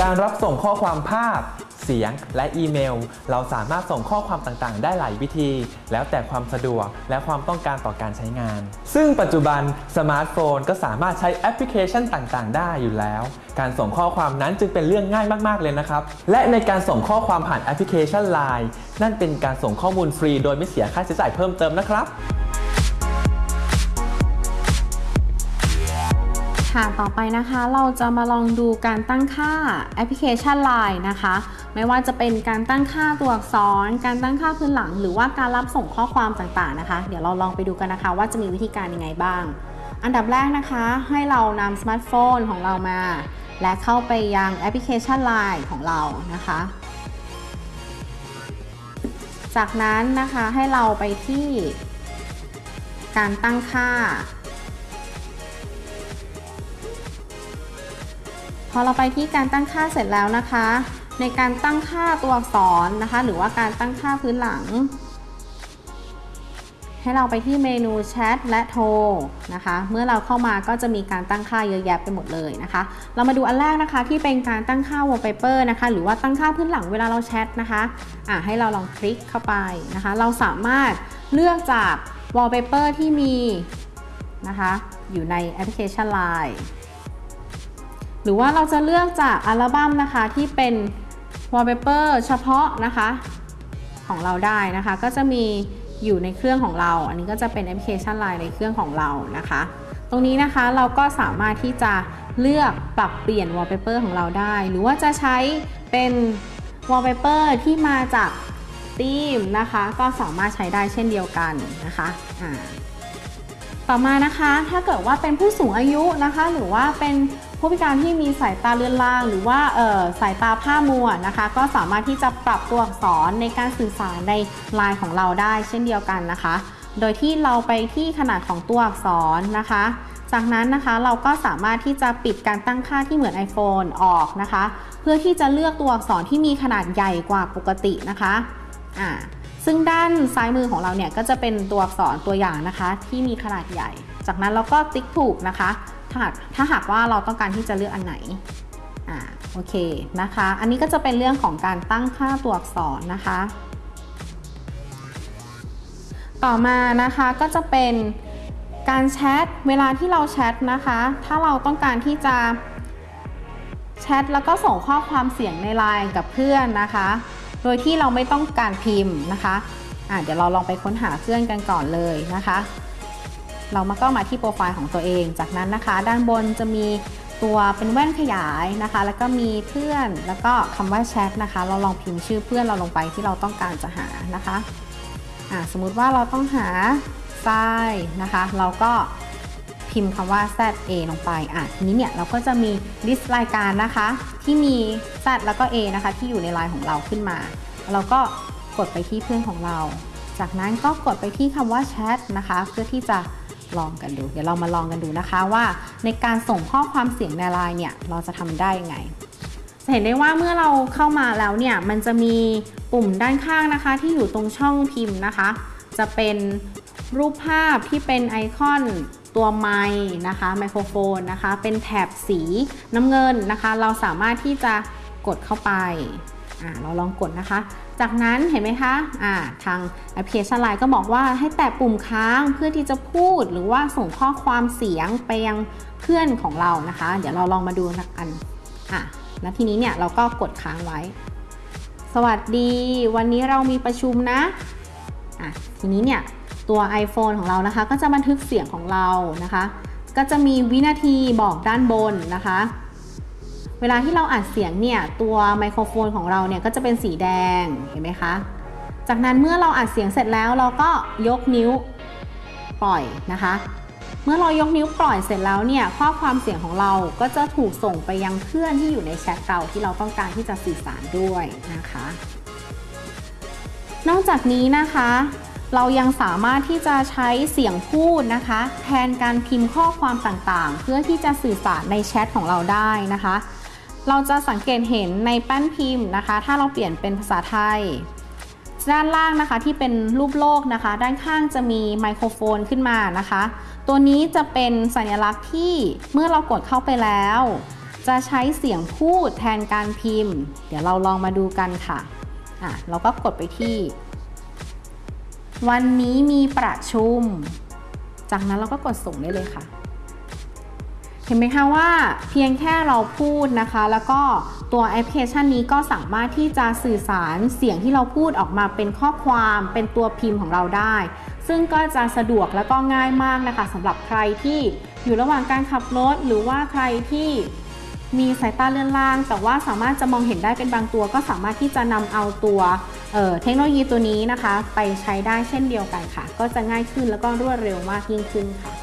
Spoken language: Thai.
การรับส่งข้อความภาพ เสียง และอีเมล เราสามารถส่งข้อความต่างๆ ได้หลายวิธี แล้วแต่ความสะดวกและความต้องการต่อการใช้งาน ซึ่งปัจจุบันสมาร์ทโฟนก็สามารถใช้แอปพลิเคชันต่างๆ ได้อยู่แล้ว การส่งข้อความนั้นจึงเป็นเรื่องง่ายมากๆเลยนะครับ และในการส่งข้อความผ่านแอปพลิเคชัน Line นั่นเป็นการส่งข้อมูลฟรี โดยไม่เสียค่าใช้จ่ายเพิ่มเติมนะครับ ค่ะต่อไปนะคะเราจะมาลองดูการตั้งค่าแอปพลิเคชัน Line นะคะ ไม่ว่าจะเป็นการตั้งค่าตัวอักษร การตั้งค่าพื้นหลัง หรือว่าการรับส่งข้อความต่างๆนะคะ เดี๋ยวเราลองไปดูกันนะคะว่าจะมีวิธีการยังไงบ้าง อันดับแรกนะคะให้เรานำสมาร์ทโฟนของเรามา และเข้าไปยังแอปพลิเคชัน Line ของเรานะคะ จากนั้นนะคะให้เราไปที่การตั้งค่า พอเราไปที่การตั้งค่าเสร็จแล้วนะคะ ในการตั้งค่าตัวอักษรนะคะ หรือว่าการตั้งค่าพื้นหลัง ให้เราไปที่เมนูแชทและโทรนะคะ เมื่อเราเข้ามาก็จะมีการตั้งค่าเยอะแยะไปหมดเลยนะคะ เรามาดูอันแรกนะคะที่เป็นการตั้งค่า wallpaper นะคะ หรือว่าตั้งค่าพื้นหลังเวลาเราแชทนะคะอะให้เราลองคลิกเข้าไปนะคะ เราสามารถเลือกจาก wallpaper ที่มีนะคะ อยู่ในแอปพลิเคชัน Line หรือว่าเราจะเลือกจากอัลบั้มนะคะที่เป็น wallpaper เฉพาะนะคะของเราได้นะคะ ก็จะมีอยู่ในเครื่องของเรา อันนี้ก็จะเป็นแอปพลิเคชัน Line ในเครื่องของเรานะคะ ตรงนี้นะคะเราก็สามารถที่จะเลือกปรับเปลี่ยน wallpaper ของเราได้ หรือว่าจะใช้เป็น wallpaper ที่มาจากธีมนะคะ ก็สามารถใช้ได้เช่นเดียวกันนะคะต่อมานะคะถ้าเกิดว่าเป็นผู้สูงอายุนะคะ หรือว่าเป็น ผู้พิการที่มีสายตาเลือนลาง หรือว่าสายตาผ้ามัวนะคะ ก็สามารถที่จะปรับตัวอักษรในการสื่อสารในไลน์ของเราได้เช่นเดียวกันนะคะ โดยที่เราไปที่ขนาดของตัวอักษรนะคะ จากนั้นนะคะเราก็สามารถที่จะปิดการตั้งค่าที่เหมือน iPhone ออกนะคะ เพื่อที่จะเลือกตัวอักษรที่มีขนาดใหญ่กว่าปกตินะคะอ่าซึ่งด้านซ้ายมือของเราเนี่ยก็จะเป็นตัวอักษรตัวอย่างนะคะ ที่มีขนาดใหญ่ จากนั้นเราก็ติ๊กถูกนะคะ ถ้าหากถ้าหากว่าเราต้องการที่จะเลือกอันไหนอ่าโอเคนะคะ อันนี้ก็จะเป็นเรื่องของการตั้งค่าตัวอักษรนะคะ ต่อมานะคะก็จะเป็นการแชทเวลาที่เราแชทนะคะ ถ้าเราต้องการที่จะแชทแล้วก็ส่งข้อความเสียงในไลน์กับเพื่อนนะคะ โดยที่เราไม่ต้องการพิมพ์นะคะอะเดี๋ยวเราลองไปค้นหาเพื่อนกันก่อนเลยนะคะ เรามาก็มาที่โปรไฟล์ของตัวเอง จากนั้นนะคะ ด้านบนจะมีตัวเป็นแว่นขยายนะคะ แล้วก็มีเพื่อนแล้วก็คำว่าแชทนะคะ เราลองพิมพ์ชื่อเพื่อนเราลงไปที่เราต้องการจะหานะคะอะสมมุติว่าเราต้องหาทรายนะคะ เราก็พิมพ์คำว่า ZA ลงไป อะทีนี้เนี่ยเราก็จะมีลิสต์รายการนะคะ ที่มี Z แล้วก็ A นะคะ ที่อยู่ในไลน์ของเราขึ้นมา เราก็กดไปที่เพื่อนของเรา จากนั้นก็กดไปที่คำว่าแชทนะคะ เพื่อที่จะ ลองกันดู เดี๋ยวเรามาลองกันดูนะคะว่า ในการส่งข้อความเสียงในไลน์เนี่ยเราจะทำได้ยังไง จะเห็นได้ว่าเมื่อเราเข้ามาแล้วเนี่ยมันจะมีปุ่มด้านข้างนะคะ ที่อยู่ตรงช่องพิมพ์นะคะ จะเป็นรูปภาพที่เป็นไอคอนตัวไม้นะคะไมโครโฟนนะคะ เป็นแถบสีน้ำเงินนะคะ เราสามารถที่จะกดเข้าไป เราลองกดนะคะ จากนั้นเห็นไหมคะอ่าทางแอปพลิเคชันไลน์ก็บอกว่าให้แตะปุ่มค้างเพื่อที่จะพูดหรือว่าส่งข้อความเสียงไปยังเพื่อนของเรานะคะ เดี๋ยวเราลองมาดูกันอะแล้วทีนี้เนี่ยเราก็กดค้างไว้ สวัสดี วันนี้เรามีประชุมนะอะทีนี้เนี่ยตัว iPhone ของเรานะคะ ก็จะบันทึกเสียงของเรานะคะ ก็จะมีวินาทีบอกด้านบนนะคะ เวลาที่เราอัดเสียงเนี่ยตัวไมโครโฟนของเราเนี่ยก็จะเป็นสีแดงเห็นไหมคะ จากนั้นเมื่อเราอัดเสียงเสร็จแล้วเราก็ยกนิ้วปล่อยนะคะ เมื่อเรายกนิ้วปล่อยเสร็จแล้วเนี่ยข้อความเสียงของเราก็จะถูกส่งไปยังเพื่อนที่อยู่ในแชทเราที่เราต้องการที่จะสื่อสารด้วยนะคะ นอกจากนี้นะคะเรายังสามารถที่จะใช้เสียงพูดนะคะ แทนการพิมพ์ข้อความต่างๆ เพื่อที่จะสื่อสารในแชทของเราได้นะคะ เราจะสังเกตเห็นในแป้นพิมพ์นะคะ ถ้าเราเปลี่ยนเป็นภาษาไทย ด้านล่างนะคะที่เป็นรูปโลกนะคะ ด้านข้างจะมีไมโครโฟนขึ้นมานะคะ ตัวนี้จะเป็นสัญลักษณ์ที่เมื่อเรากดเข้าไปแล้ว จะใช้เสียงพูดแทนการพิมพ์ เดี๋ยวเราลองมาดูกันค่ะอะ เราก็กดไปที่ วันนี้มีประชุม จากนั้นเราก็กดส่งได้เลยค่ะ เห็นไหมคะว่าเพียงแค่เราพูดนะคะ แล้วก็ตัวแอปพลิเคชันนี้ก็สามารถที่จะสื่อสารเสียงที่เราพูดออกมาเป็นข้อความเป็นตัวพิมพ์ของเราได้ ซึ่งก็จะสะดวกและก็ง่ายมากนะคะสำหรับใครที่อยู่ระหว่างการขับรถหรือว่าใครที่มีสายตาเลื่อนล่าง แต่ว่าสามารถจะมองเห็นได้เป็นบางตัว ก็สามารถที่จะนำเอาตัวเเทคโนโลยีตัวนี้นะคะ ไปใช้ได้เช่นเดียวกันค่ะ ก็จะง่ายขึ้นแล้วก็รวดเร็วมากยิ่งขึ้นค่ะ